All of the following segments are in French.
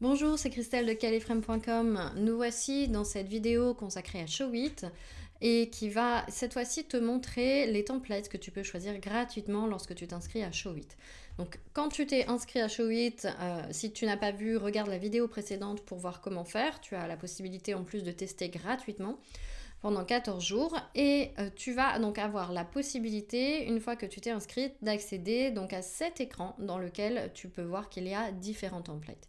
Bonjour, c'est Christelle de califrame.com. Nous voici dans cette vidéo consacrée à Showit et qui va cette fois-ci te montrer les templates que tu peux choisir gratuitement lorsque tu t'inscris à Showit. Donc quand tu t'es inscrit à Showit, euh, si tu n'as pas vu, regarde la vidéo précédente pour voir comment faire. Tu as la possibilité en plus de tester gratuitement pendant 14 jours et euh, tu vas donc avoir la possibilité, une fois que tu t'es inscrite, d'accéder donc à cet écran dans lequel tu peux voir qu'il y a différents templates.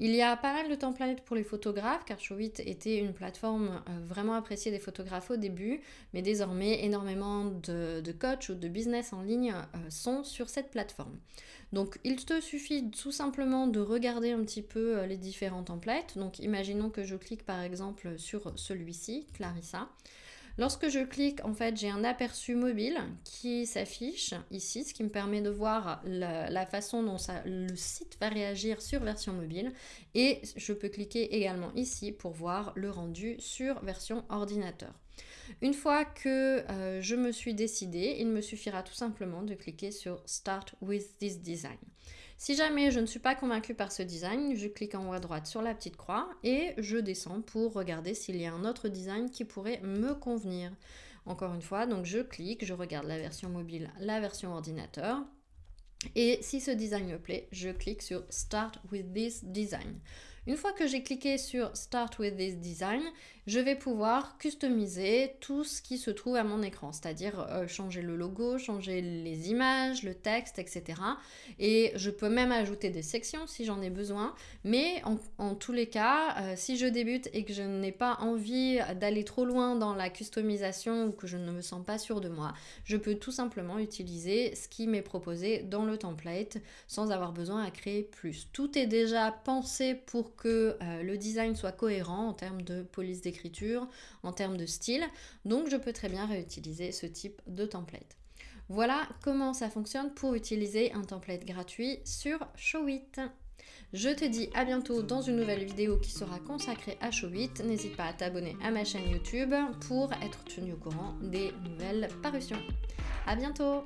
Il y a pas mal de templates pour les photographes, car Showit était une plateforme euh, vraiment appréciée des photographes au début, mais désormais énormément de, de coachs ou de business en ligne euh, sont sur cette plateforme. Donc il te suffit tout simplement de regarder un petit peu euh, les différents templates. Donc imaginons que je clique par exemple sur celui-ci, Clarissa. Lorsque je clique, en fait, j'ai un aperçu mobile qui s'affiche ici, ce qui me permet de voir la, façon dont le site va réagir sur version mobile. Et je peux cliquer également ici pour voir le rendu sur version ordinateur. Une fois que euh, je me suis décidée, il me suffira tout simplement de cliquer sur Start with this design. Si jamais je ne suis pas convaincue par ce design, je clique en haut à droite sur la petite croix et je descends pour regarder s'il y a un autre design qui pourrait me convenir. Encore une fois, donc je clique, je regarde la version mobile, la version ordinateur. Et si ce design me plaît, je clique sur Start with this design. Une fois que j'ai cliqué sur Start with this design, je vais pouvoir customiser tout ce qui se trouve à mon écran, c'est-à-dire euh, changer le logo, changer les images, le texte, etc. Et je peux même ajouter des sections si j'en ai besoin, mais en, tous les cas, euh, si je débute et que je n'ai pas envie d'aller trop loin dans la customisation ou que je ne me sens pas sûre de moi, je peux tout simplement utiliser ce qui m'est proposé dans le template sans avoir besoin à créer plus. Tout est déjà pensé que euh, le design soit cohérent en termes de police d'écriture, en termes de style. Donc je peux très bien réutiliser ce type de template. Voilà comment ça fonctionne pour utiliser un template gratuit sur Showit. Je te dis à bientôt dans une nouvelle vidéo qui sera consacrée à Showit. N'hésite pas à t'abonner à ma chaîne YouTube pour être tenu au courant des nouvelles parutions. À bientôt